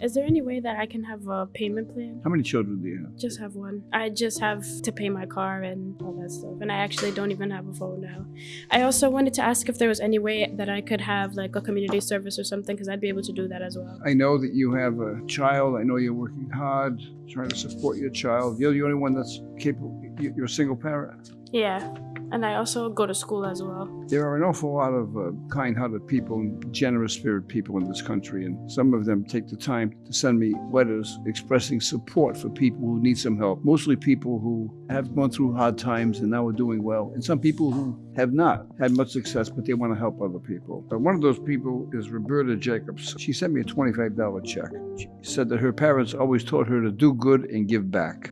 Is there any way that I can have a payment plan? How many children do you have? Just have one. I just have to pay my car and all that stuff. And I actually don't even have a phone now. I also wanted to ask if there was any way that I could have like a community service or something because I'd be able to do that as well. I know that you have a child. I know you're working hard, trying to support your child. You're the only one that's capable. you- You're a single parent. Yeah. And I also go to school as well. There are an awful lot of uh, kind-hearted people and generous-spirited people in this country, and some of them take the time to send me letters expressing support for people who need some help. Mostly people who have gone through hard times and now are doing well, and some people who have not had much success, but they want to help other people. But one of those people is Roberta Jacobs. She sent me a $25 check. She said that her parents always taught her to do good and give back.